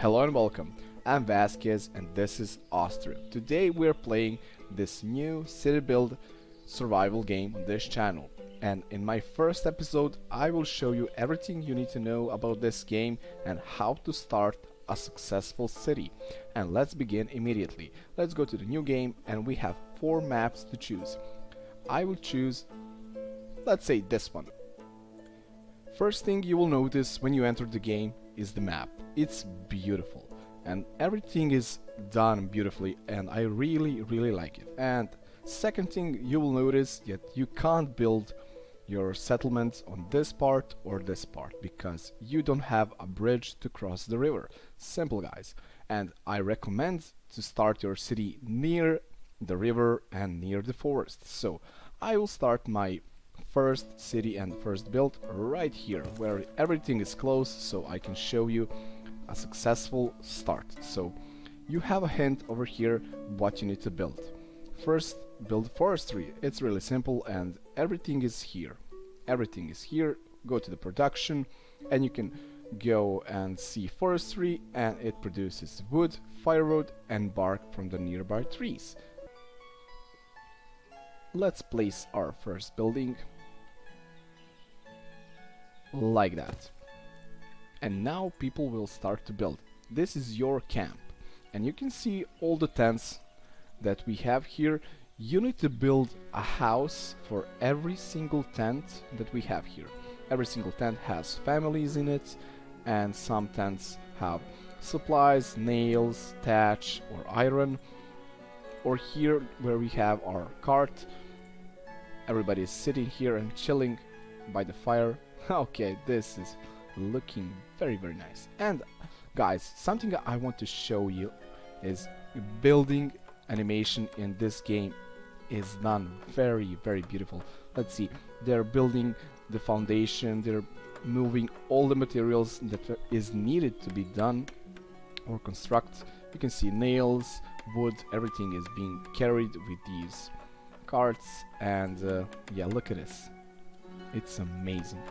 Hello and welcome. I'm Vasquez and this is Ostriv. Today we're playing this new city build survival game on this channel. And in my first episode I will show you everything you need to know about this game and how to start a successful city. And let's begin immediately. Let's go to the new game and we have four maps to choose. I will choose, let's say this one. First thing you will notice when you enter the game is the map. It's beautiful and everything is done beautifully and I really really like it. And second thing you will notice that you can't build your settlements on this part or this part because you don't have a bridge to cross the river. Simple guys. And I recommend to start your city near the river and near the forest. So I will start my first city and first build right here where everything is close so I can show you a successful start. So you have a hint over here what you need to build. First build forestry. It's really simple and everything is here. Everything is here. Go to the production and you can go and see forestry and it produces wood, firewood and bark from the nearby trees. Let's place our first building like that. And now people will start to build. This is your camp. And you can see all the tents that we have here. You need to build a house for every single tent that we have here. Every single tent has families in it and some tents have supplies, nails, thatch or iron. Or here where we have our cart. Everybody is sitting here and chilling by the fire. okay, this is looking very very nice. And guys something I want to show you is building animation in this game is done very very beautiful. Let's see. They're building the foundation. They're moving all the materials that is needed to be done or construct. You can see nails wood everything is being carried with these carts. And uh, yeah look at this. It's amazing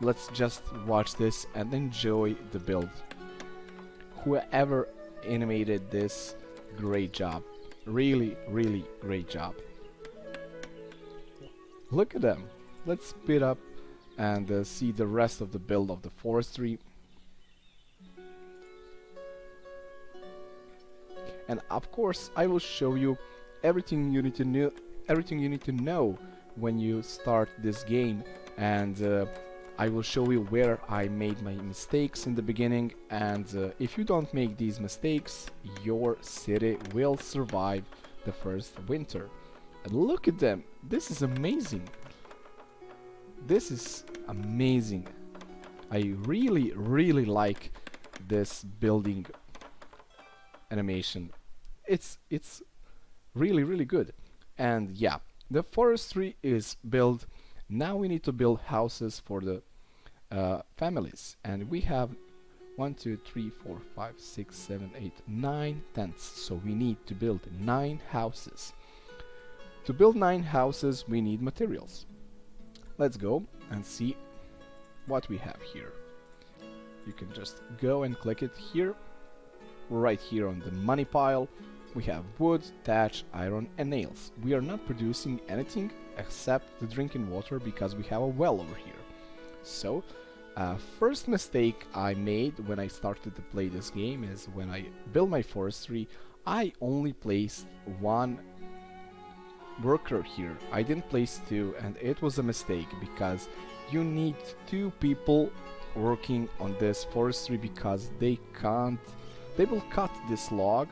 let's just watch this and enjoy the build. Whoever animated this, great job. Really, really great job. Look at them. Let's speed up and uh, see the rest of the build of the forestry. And of course, I will show you everything you need to know, everything you need to know when you start this game and uh, I will show you where I made my mistakes in the beginning and uh, if you don't make these mistakes your city will survive the first winter. And look at them. This is amazing. This is amazing. I really really like this building animation. It's it's really really good. And yeah the forestry is built now we need to build houses for the uh, families and we have one, two, three, four, five, six, seven, eight, nine tents. So we need to build nine houses. To build nine houses, we need materials. Let's go and see what we have here. You can just go and click it here. Right here on the money pile, we have wood, thatch, iron and nails. We are not producing anything except the drinking water because we have a well over here. So, uh, first mistake I made when I started to play this game is when I built my forestry, I only placed one worker here. I didn't place two and it was a mistake because you need two people working on this forestry because they can't they will cut this log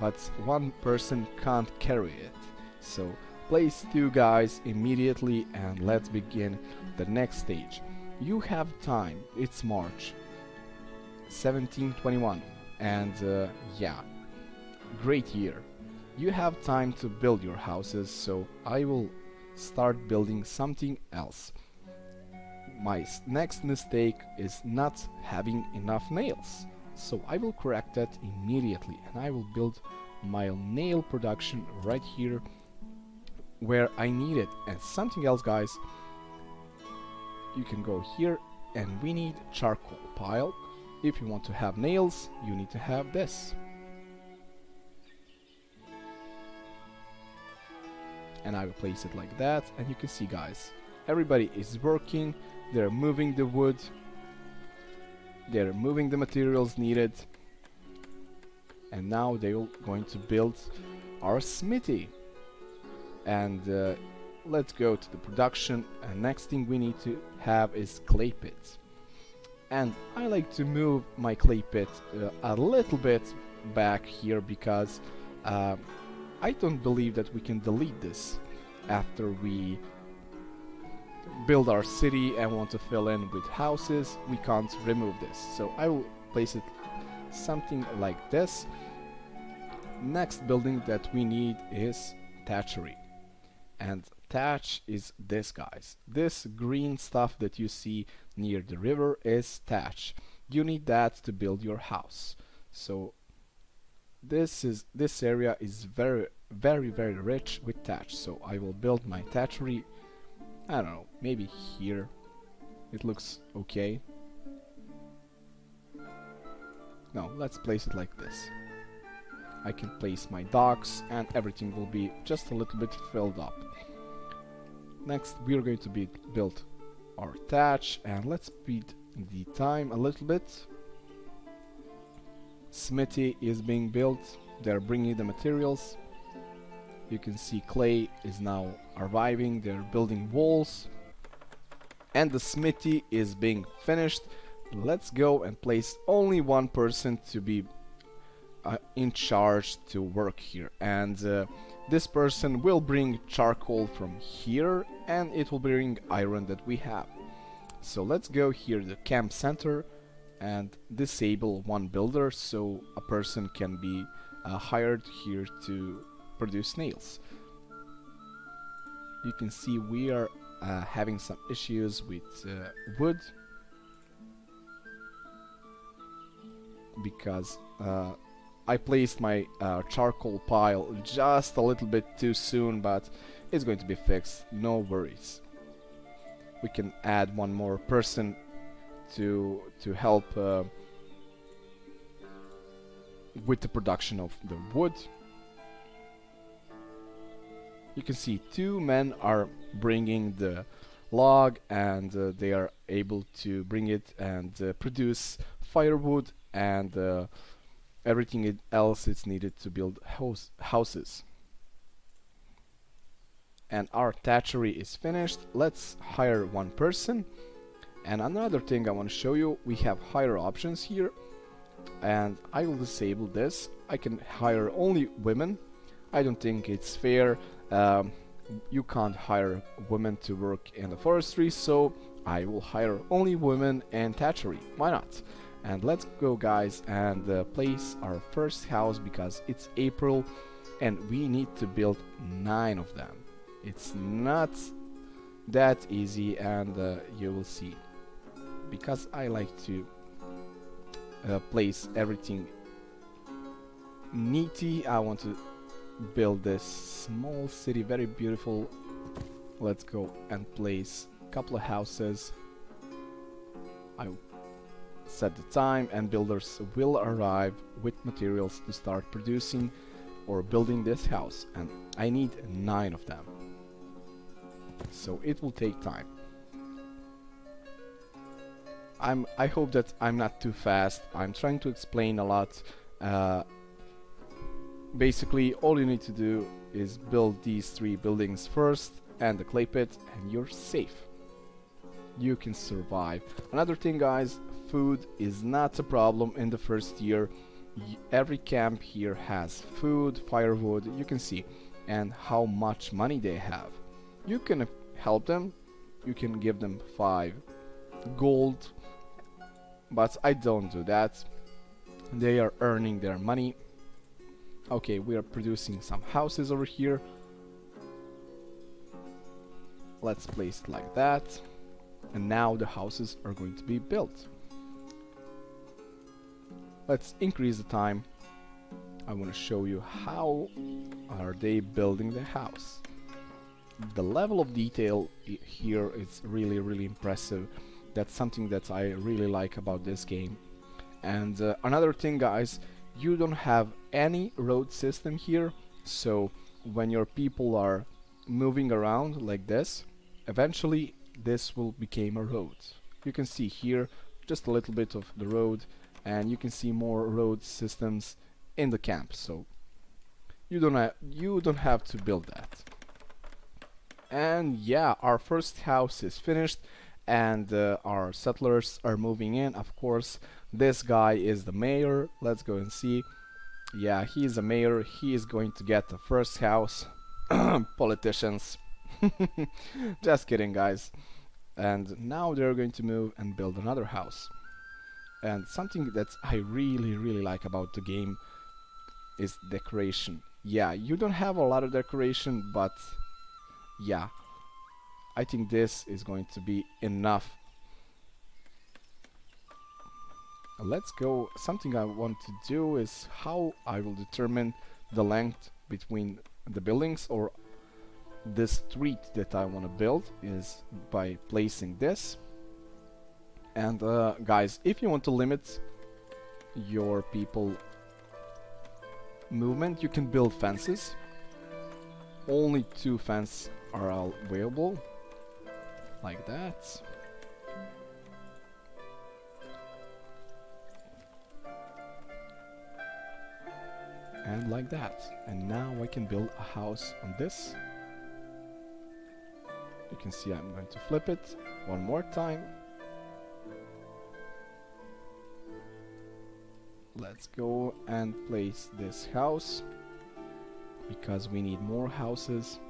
but one person can't carry it so place two guys immediately and let's begin the next stage. You have time, it's March 1721 and uh, yeah, great year. You have time to build your houses so I will start building something else. My next mistake is not having enough nails. So I will correct that immediately and I will build my nail production right here where I need it. And something else, guys, you can go here and we need charcoal pile. If you want to have nails you need to have this. And I will place it like that. And you can see guys everybody is working. They're moving the wood. They're moving the materials needed. And now they're going to build our smithy and uh, let's go to the production. And next thing we need to have is clay pit and I like to move my clay pit uh, a little bit back here because uh, I don't believe that we can delete this after we build our city and want to fill in with houses. We can't remove this. So I will place it something like this. Next building that we need is thatchery and thatch is this guys. This green stuff that you see near the river is thatch. You need that to build your house. So this is this area is very very very rich with thatch. So I will build my thatchery I don't know maybe here. It looks okay. No let's place it like this I can place my docks and everything will be just a little bit filled up. Next we're going to be build our thatch and let's speed the time a little bit. Smithy is being built. They're bringing the materials. You can see clay is now arriving. They're building walls. And the smithy is being finished. Let's go and place only one person to be uh, in charge to work here and uh, this person will bring charcoal from here and it will bring iron that we have so let's go here the camp center and disable one builder so a person can be uh, hired here to produce nails. You can see we are uh, having some issues with uh, wood because uh, I placed my uh, charcoal pile just a little bit too soon but it's going to be fixed, no worries. We can add one more person to to help uh, with the production of the wood you can see two men are bringing the log and uh, they are able to bring it and uh, produce firewood and uh, everything else is needed to build house houses. And our thatchery is finished. Let's hire one person. And another thing I want to show you we have hire options here. And I will disable this. I can hire only women. I don't think it's fair. Um, you can't hire women to work in the forestry so I will hire only women and thatchery. Why not and let's go guys and uh, place our first house because it's April and we need to build nine of them. It's not that easy and uh, you will see. Because I like to uh, place everything neaty I want to build this small city very beautiful. Let's go and place a couple of houses. I set the time and builders will arrive with materials to start producing or building this house and I need nine of them. So it will take time. I'm I hope that I'm not too fast. I'm trying to explain a lot. Uh, basically all you need to do is build these three buildings first and the clay pit and you're safe you can survive. Another thing guys food is not a problem in the first year. Every camp here has food firewood you can see and how much money they have. You can help them you can give them five gold but I don't do that. They are earning their money. Okay we are producing some houses over here. Let's place it like that and now the houses are going to be built. Let's increase the time. I want to show you how are they building the house. The level of detail here is really really impressive. That's something that I really like about this game. And uh, another thing guys you don't have any road system here so when your people are moving around like this eventually this will become a road. You can see here just a little bit of the road and you can see more road systems in the camp so you don't you don't have to build that. And yeah our first house is finished and uh, our settlers are moving in. Of course this guy is the mayor. Let's go and see. Yeah he's a mayor. He is going to get the first house. Politicians just kidding guys. And now they're going to move and build another house. And something that I really really like about the game is decoration. Yeah you don't have a lot of decoration but yeah I think this is going to be enough. Let's go. Something I want to do is how I will determine the length between the buildings or the street that I want to build is by placing this. And uh, guys if you want to limit your people movement you can build fences. Only two fences are available like that. And like that. And now I can build a house on this can see I'm going to flip it one more time. Let's go and place this house because we need more houses.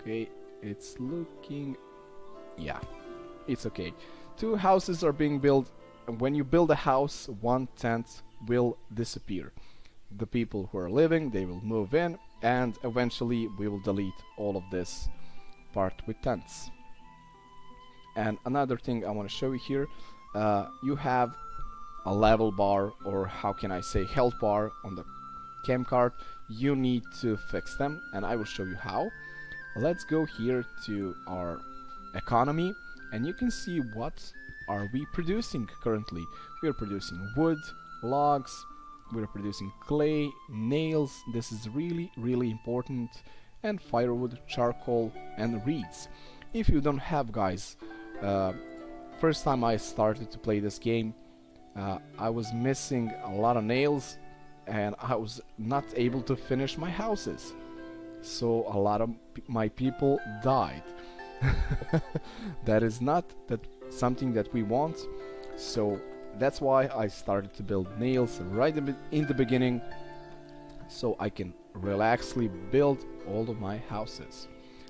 Okay it's looking yeah it's okay. Two houses are being built. And when you build a house one tent will disappear. The people who are living they will move in and eventually we will delete all of this part with tents. And another thing I want to show you here uh, you have a level bar or how can I say health bar on the cam card. You need to fix them and I will show you how. Let's go here to our economy and you can see what are we producing currently. We are producing wood logs we're producing clay nails. This is really really important and firewood charcoal and reeds. If you don't have guys uh, first time I started to play this game uh, I was missing a lot of nails and I was not able to finish my houses. So a lot of my people died. That is not that something that we want. So that's why I started to build nails right in the beginning so I can relaxly build all of my houses.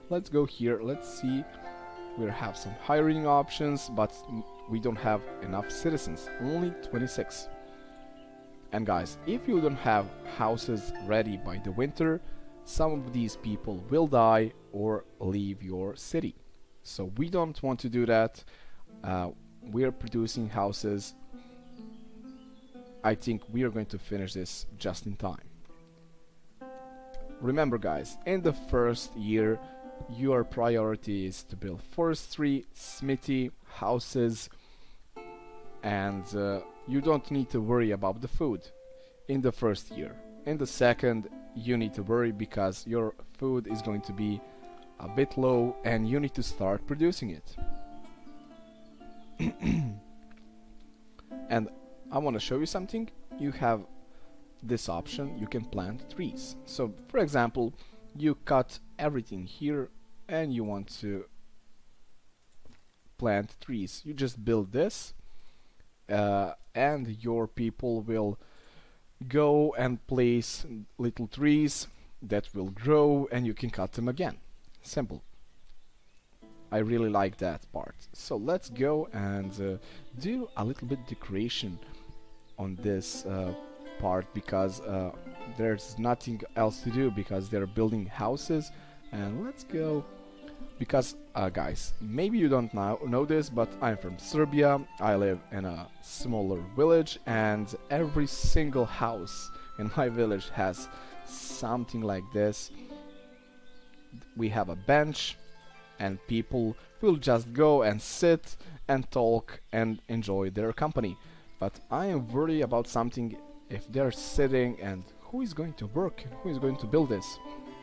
Let's go here. Let's see. We have some hiring options but we don't have enough citizens. Only 26 and guys if you don't have houses ready by the winter some of these people will die or leave your city. So we don't want to do that. Uh, we're producing houses. I think we are going to finish this just in time remember guys in the first year your priority is to build forestry smithy houses and uh, you don't need to worry about the food in the first year. In the second you need to worry because your food is going to be a bit low and you need to start producing it. And I want to show you something. You have this option you can plant trees. So for example you cut everything here and you want to plant trees. You just build this uh, and your people will go and place little trees that will grow and you can cut them again. Simple. I really like that part. So let's go and uh, do a little bit decoration on this uh, part because uh, there's nothing else to do because they're building houses. And let's go because uh, guys maybe you don't know, know this but I'm from Serbia. I live in a smaller village and every single house in my village has something like this. We have a bench and people will just go and sit and talk and enjoy their company. But I am worried about something if they're sitting and who is going to work? Who is going to build this?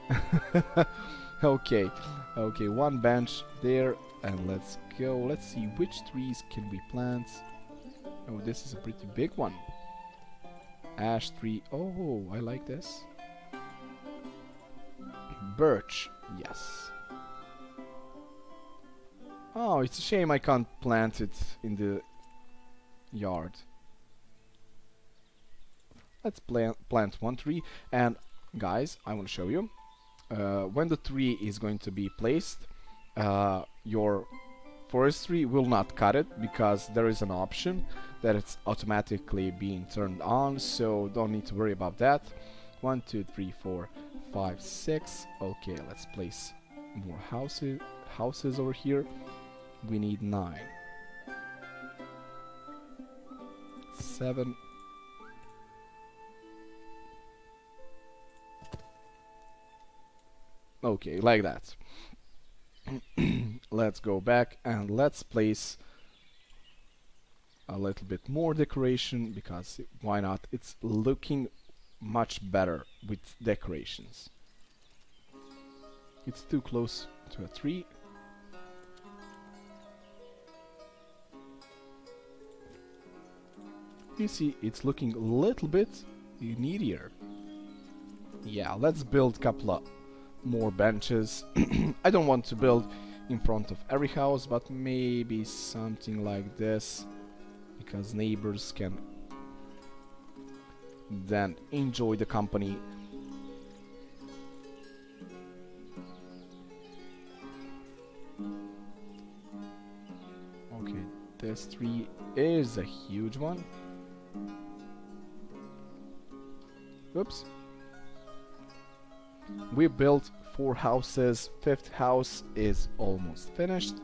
okay, okay, one bench there and let's go. Let's see which trees can we plant. Oh, this is a pretty big one. Ash tree. Oh, I like this. Birch. Yes. Oh, it's a shame I can't plant it in the yard. Let's plant, plant one tree. And guys, I want to show you. Uh, when the tree is going to be placed, uh, your forestry will not cut it because there is an option that it's automatically being turned on. So don't need to worry about that. One two three four five six. Okay let's place more houses houses over here. We need nine. Seven okay like that. Let's go back and let's place a little bit more decoration because why not? It's looking much better with decorations. It's too close to a tree. You see it's looking a little bit needier. Yeah let's build couple of more benches. I don't want to build in front of every house but maybe something like this because neighbors can then enjoy the company. Okay this tree is a huge one. Oops we built four houses fifth house is almost finished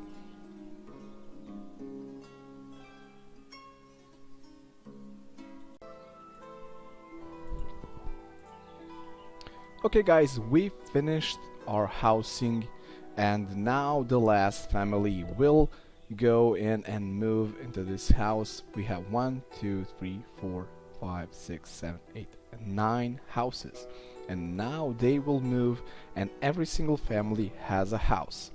Okay guys, we finished our housing and now the last family will go in and move into this house. We have one, two, three, four, five, six, seven, eight, nine houses. And now they will move and every single family has a house.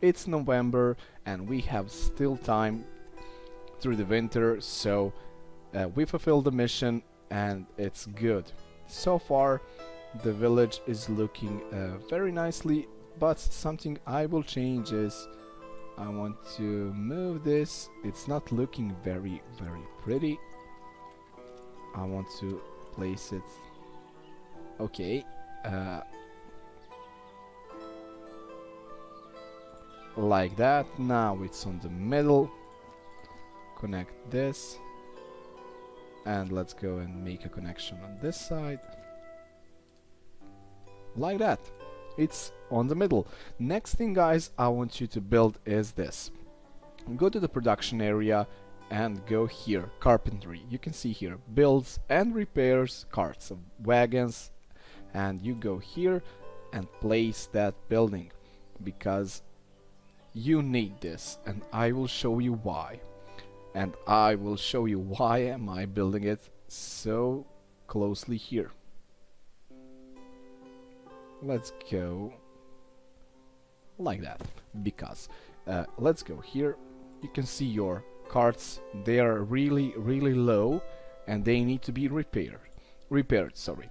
It's November and we have still time through the winter so uh, we fulfilled the mission and it's good. So far the village is looking uh, very nicely but something I will change is I want to move this it's not looking very very pretty I want to place it okay uh, like that. Now it's on the middle. Connect this. And let's go and make a connection on this side. Like that. It's on the middle. Next thing guys I want you to build is this. Go to the production area and go here. Carpentry. You can see here. Builds and repairs carts wagons and you go here and place that building because you need this and I will show you why. And I will show you why am I building it so closely here. Let's go like that because uh, let's go here. You can see your carts they are really really low and they need to be repaired repaired sorry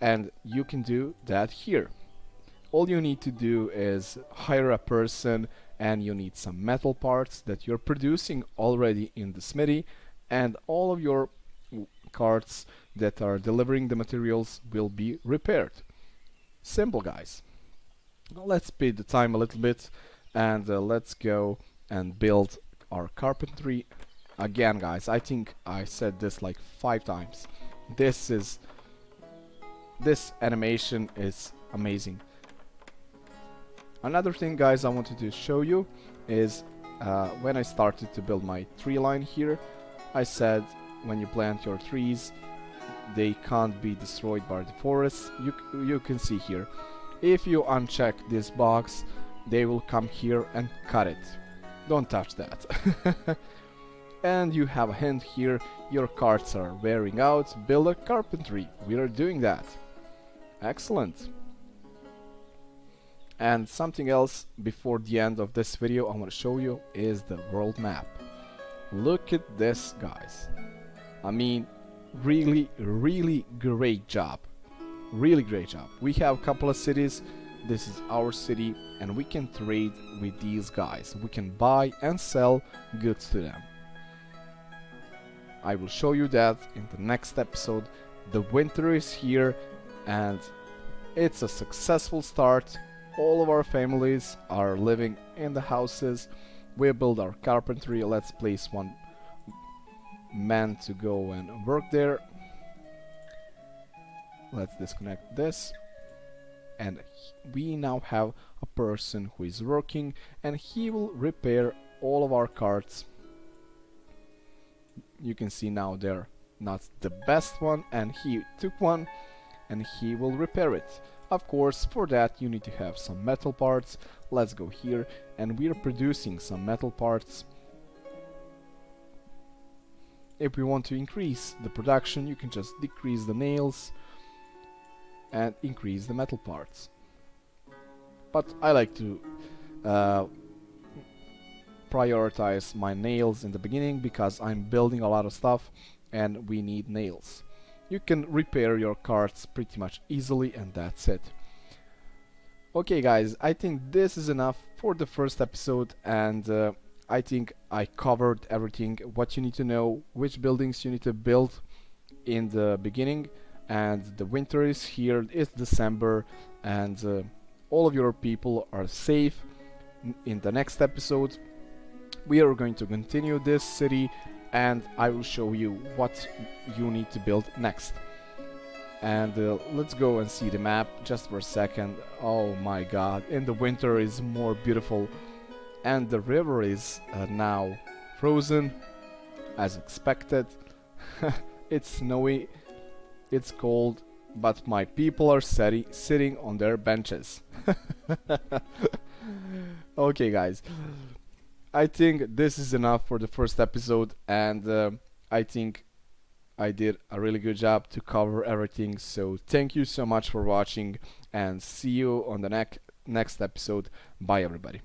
and you can do that here. All you need to do is hire a person and you need some metal parts that you're producing already in the smithy and all of your carts that are delivering the materials will be repaired. Simple guys. let's speed the time a little bit and uh, let's go and build our carpentry again guys. I think I said this like five times. This is this animation is amazing another thing guys I wanted to show you is uh, when I started to build my tree line here I said when you plant your trees they can't be destroyed by the forest you, you can see here if you uncheck this box they will come here and cut it. Don't touch that. and you have a hint here, your carts are wearing out, build a carpentry. We are doing that. Excellent. And something else before the end of this video I want to show you is the world map. Look at this guys. I mean really really great job. Really great job. We have a couple of cities. This is our city and we can trade with these guys. We can buy and sell goods to them. I will show you that in the next episode. The winter is here and it's a successful start. All of our families are living in the houses. We build our carpentry. Let's place one man to go and work there. Let's disconnect this. And we now have a person who is working and he will repair all of our carts. You can see now they're not the best one and he took one and he will repair it of course, for that you need to have some metal parts. Let's go here and we are producing some metal parts. If we want to increase the production, you can just decrease the nails and increase the metal parts. But I like to uh, prioritize my nails in the beginning because I'm building a lot of stuff and we need nails you can repair your cards pretty much easily and that's it. Okay guys, I think this is enough for the first episode and uh, I think I covered everything what you need to know, which buildings you need to build in the beginning and the winter is here, it's December and uh, all of your people are safe. In the next episode we are going to continue this city and I will show you what you need to build next. And uh, let's go and see the map just for a second. Oh my god, in the winter is more beautiful and the river is uh, now frozen as expected. it's snowy, it's cold, but my people are sitting on their benches. okay guys, I think this is enough for the first episode and uh, I think I did a really good job to cover everything. So thank you so much for watching and see you on the next next episode. Bye everybody